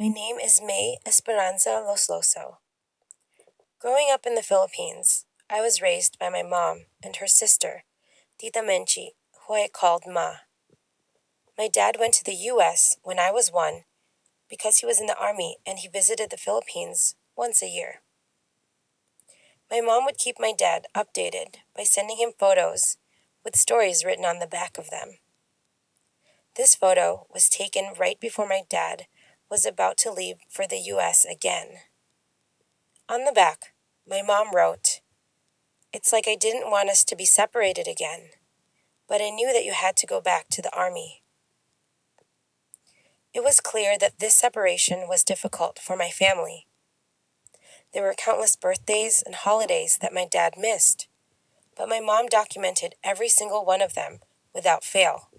My name is May Esperanza Losloso. Growing up in the Philippines, I was raised by my mom and her sister, Tita Menchi, who I called Ma. My dad went to the US when I was one because he was in the army and he visited the Philippines once a year. My mom would keep my dad updated by sending him photos with stories written on the back of them. This photo was taken right before my dad was about to leave for the US again. On the back, my mom wrote, It's like I didn't want us to be separated again, but I knew that you had to go back to the army. It was clear that this separation was difficult for my family. There were countless birthdays and holidays that my dad missed, but my mom documented every single one of them without fail.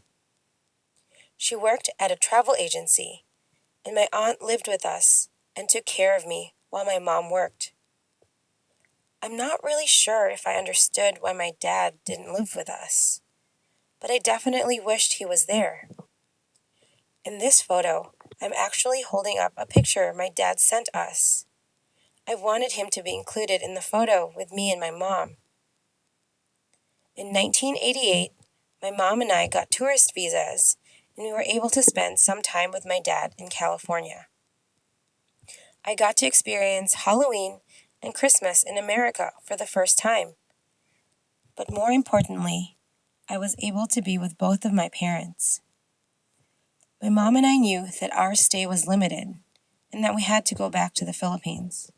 She worked at a travel agency, and my aunt lived with us and took care of me while my mom worked. I'm not really sure if I understood why my dad didn't live with us, but I definitely wished he was there. In this photo, I'm actually holding up a picture my dad sent us. I wanted him to be included in the photo with me and my mom. In 1988, my mom and I got tourist visas and we were able to spend some time with my dad in California. I got to experience Halloween and Christmas in America for the first time. But more importantly, I was able to be with both of my parents. My mom and I knew that our stay was limited and that we had to go back to the Philippines.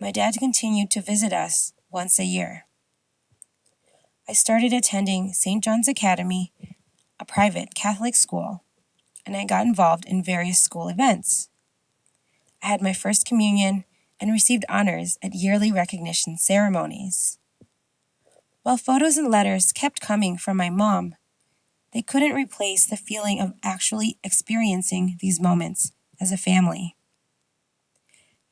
My dad continued to visit us once a year. I started attending St. John's Academy a private Catholic school, and I got involved in various school events. I had my first communion and received honors at yearly recognition ceremonies. While photos and letters kept coming from my mom, they couldn't replace the feeling of actually experiencing these moments as a family.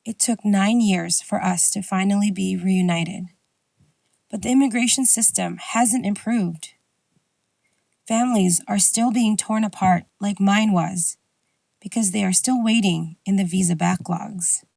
It took nine years for us to finally be reunited, but the immigration system hasn't improved. Families are still being torn apart like mine was because they are still waiting in the visa backlogs.